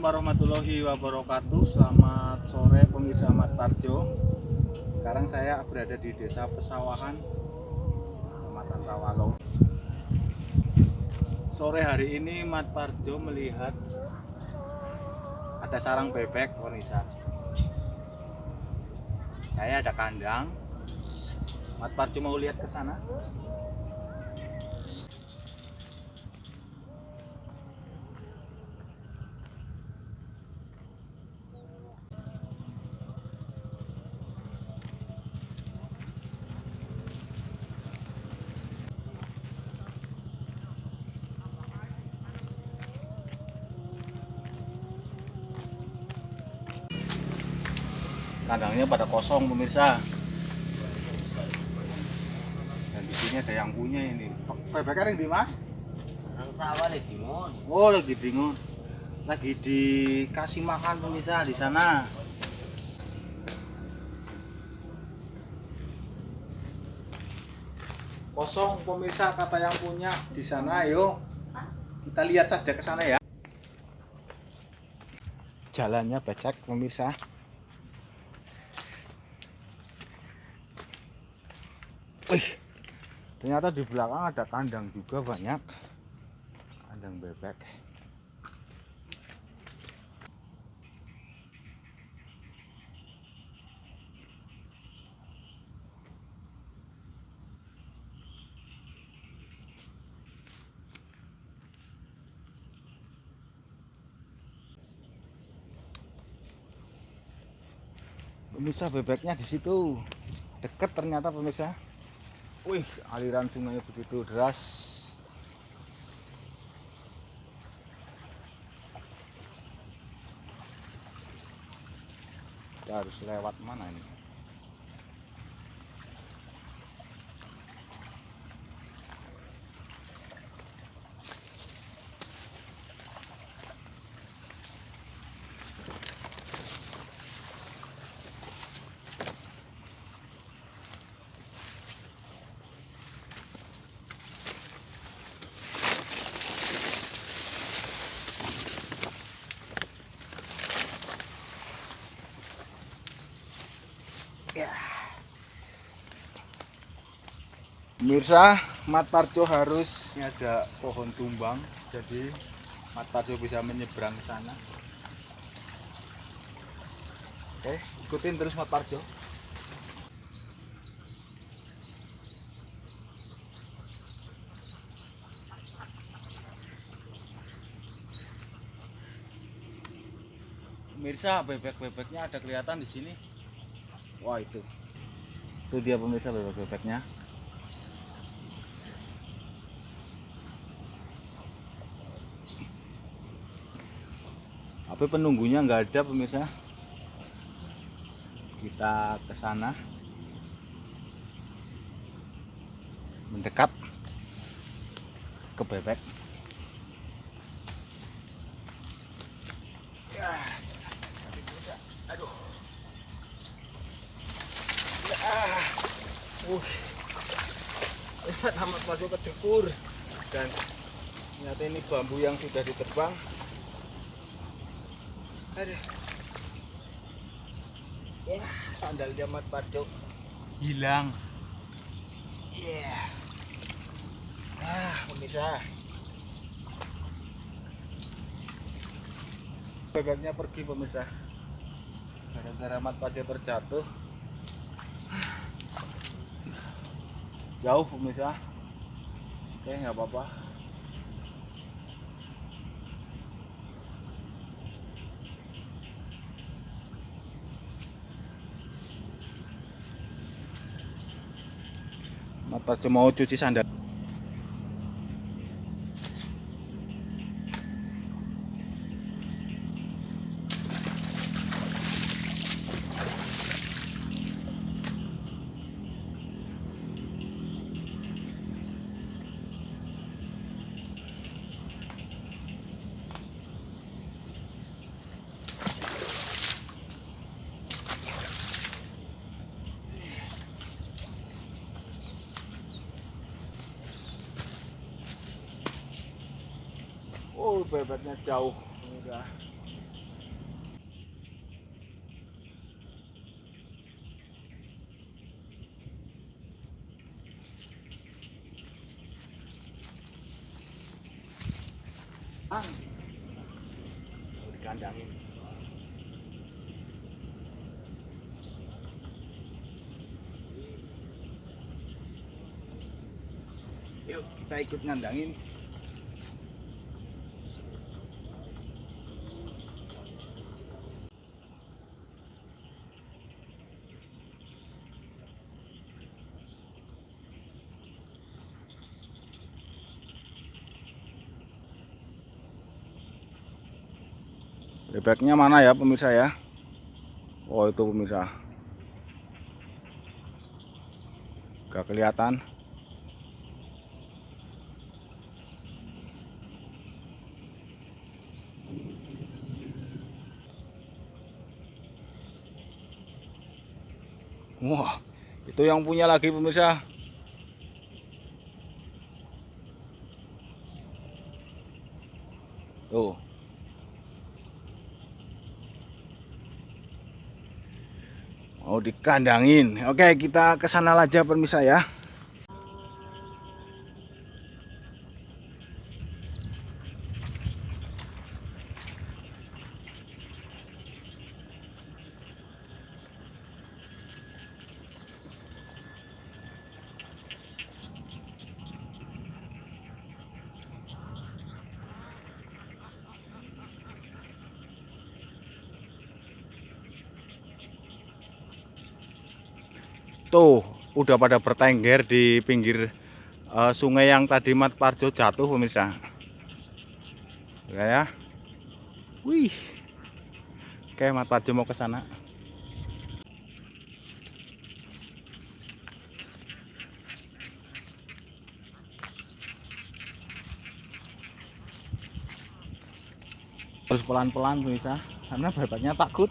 warahmatullahi wabarakatuh. Selamat sore pemirsa Mat Parjo. Sekarang saya berada di desa Pesawahan Kecamatan Rawalo. Sore hari ini Mat Parjo melihat Ada sarang bebek pemirsa Saya ada kandang. Mat Parjo mau lihat ke sana kandangnya pada kosong pemirsa. Dan di sini ada yang punya ini. Bebeknya yang di mas Dimon. oh lagi bingung lagi dikasih makan pemirsa di sana. Kosong pemirsa kata yang punya di sana. Ayo kita lihat saja ke sana ya. Jalannya becek pemirsa Wih, ternyata di belakang ada kandang juga banyak. Kandang bebek. Pemirsa bebeknya di situ. Deket ternyata pemirsa. Wih, aliran sungainya begitu deras. Kita harus lewat mana ini? Ya. Mirsa, Mat Parjo harus ini ada pohon tumbang, jadi Mat Parjo bisa menyeberang ke sana. Oke, ikutin terus Mat Parjo. Mirsa, bebek-bebeknya ada kelihatan di sini. Wah itu, itu dia pemirsa bebek-bebeknya. Tapi penunggunya nggak ada pemirsa. Kita ke sana, mendekat ke bebek. Ya. Aduh. Ah, uh, lihat masuk ke dan ternyata ini bambu yang sudah ditebang. Aduh. Ya, sandal jamat Parjo hilang. Iya. Ah, pemirsa. Bebeknya pergi pemirsa. Gara-gara mat Parjo terjatuh. jauh pemirsa oke nggak apa-apa Mau cuci sandal bebetnya jauh udah Di kandangin. Yuk, kita ikut ngandangin. Bebeknya mana ya pemirsa ya? Oh itu pemirsa. Gak kelihatan. Wah, itu yang punya lagi pemirsa. Tuh. Mau dikandangin. Oke, kita ke sana aja pemirsa ya. Tuh, udah pada bertengger di pinggir eh, sungai yang tadi Mat Parjo jatuh pemirsa. Ya ya. Wih. Oke, Mat Parjo mau ke sana. Terus pelan-pelan pemirsa, karena bebeknya takut.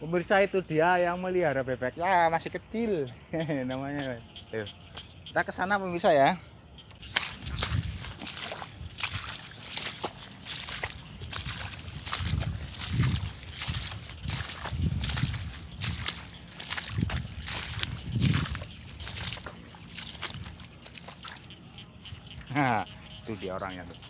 Pemirsa itu dia yang melihara bebek. Ya masih kecil namanya. Tuh. Kita ke sana pemirsa ya. Nah, itu dia orangnya tuh.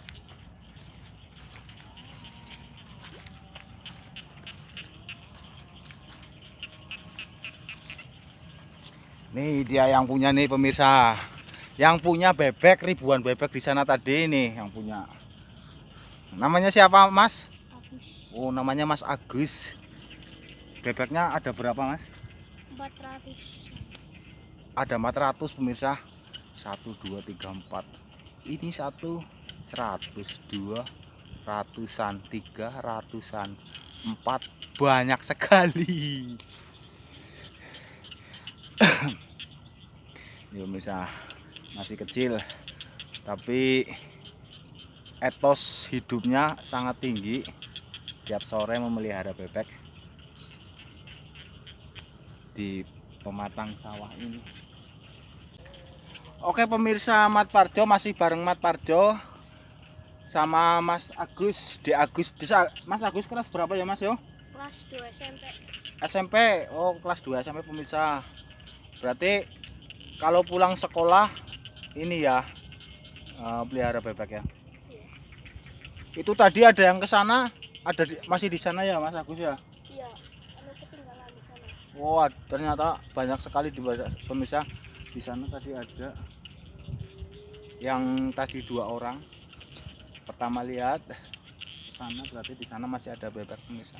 Nih dia yang punya nih pemirsa. Yang punya bebek ribuan bebek di sana tadi nih yang punya. Namanya siapa, Mas? Agus Oh, namanya Mas Agus. Bebeknya ada berapa, Mas? 400 Ada 400 pemirsa. 1 2 3 4. Ini satu 100, dua ratusan, tiga ratusan, empat banyak sekali. Ini pemirsa masih kecil. Tapi etos hidupnya sangat tinggi. Tiap sore memelihara bebek di pematang sawah ini. Oke pemirsa Mat Parjo masih bareng Mat Parjo sama Mas Agus di Agus. Desa Mas Agus kelas berapa ya Mas yo? Kelas 2 SMP SMP oh kelas 2 SMP pemirsa. Berarti kalau pulang sekolah ini ya eh, pelihara bebek ya. Itu tadi ada yang ke sana? Ada di- masih di sana ya Mas Agus ya? Iya ketinggalan di sana. Wah ternyata banyak sekali di pemirsa. Di sana tadi ada yang tadi dua orang. Pertama lihat ke sana berarti di sana masih ada bebek pemirsa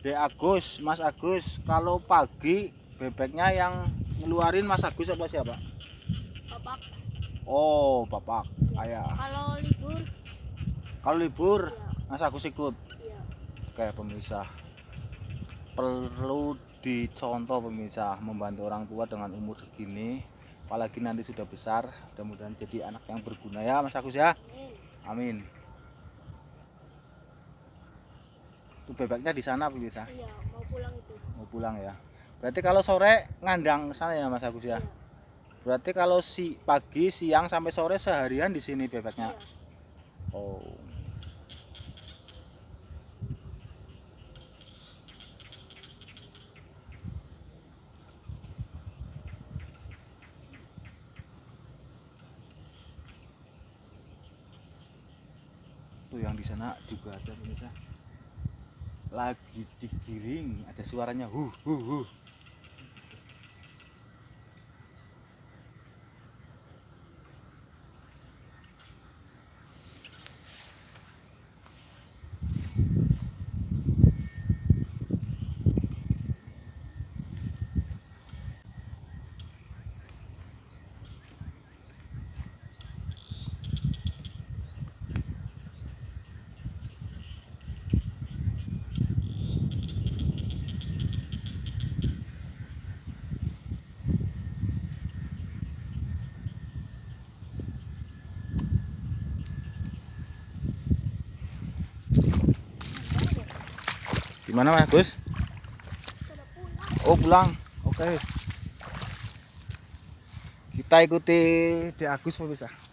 Dek Agus, Mas Agus, kalau pagi bebeknya yang ngeluarin Mas Agus apa siapa? bapak Oh, Bapak. Ayah. kalau libur Kalau libur, iya Mas Agus ikut. iya Kayak pemirsa. Perlu dicontoh pemirsa membantu orang tua dengan umur segini apalagi nanti sudah besar mudah-mudahan jadi anak yang berguna ya Mas Agus ya Amin. amin itu bebeknya di sana bisa Iya, mau pulang itu. mau pulang ya berarti kalau sore ngandang sana ya Mas Agus ya Iya. berarti kalau si pagi siang sampai sore seharian di sini bebeknya Iya. oh tuh yang di sana juga ada pemirsa lagi digiring ada suaranya hu hu hu gimana Mas Gus. Oh pulang, oke. Kita ikuti di Agus pemirsa.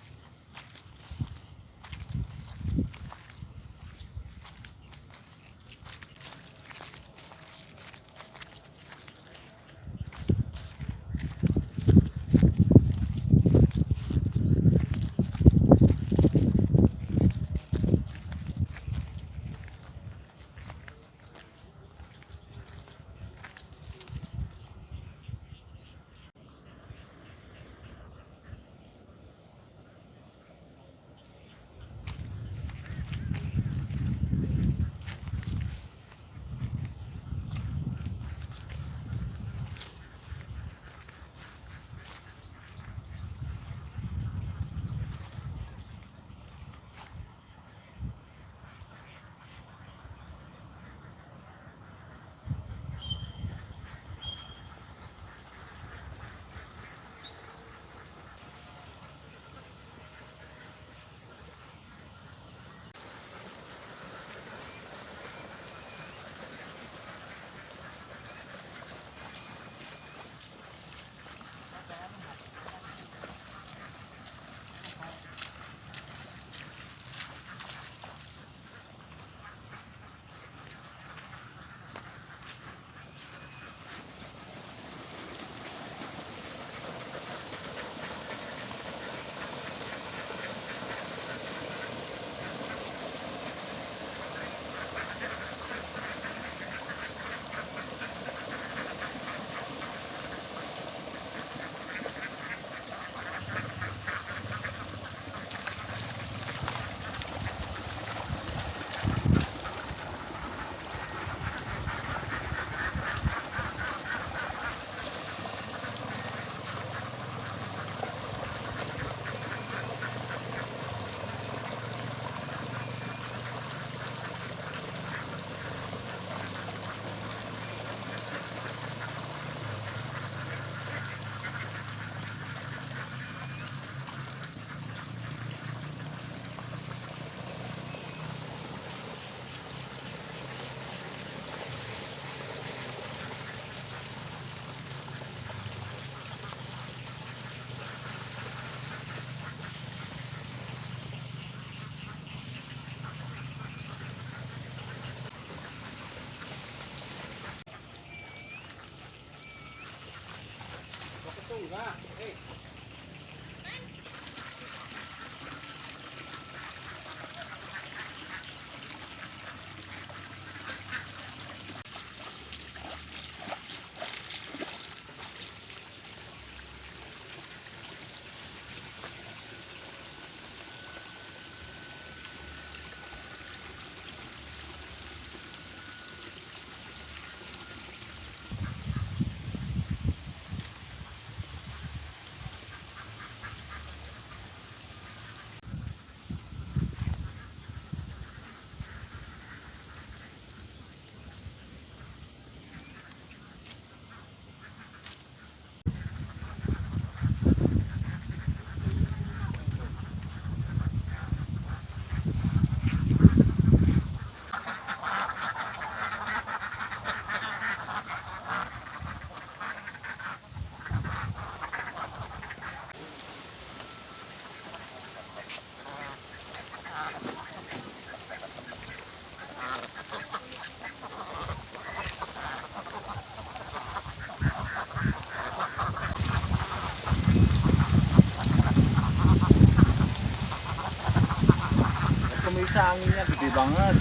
Pemirsa anginnya gede banget.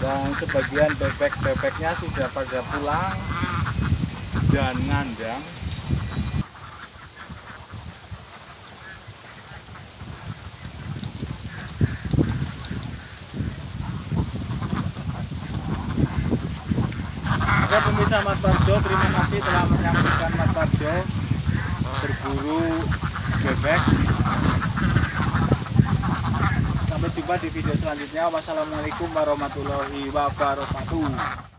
Dan sebagian bebek-bebeknya sudah pada pulang. Dan ngandang. Oke pemirsa Mat Parjo, terima kasih telah menyaksikan Mat Parjo. Berburu bebek. Sampai jumpa di video selanjutnya. Wassalamualaikum warahmatullahi wabarakatuh.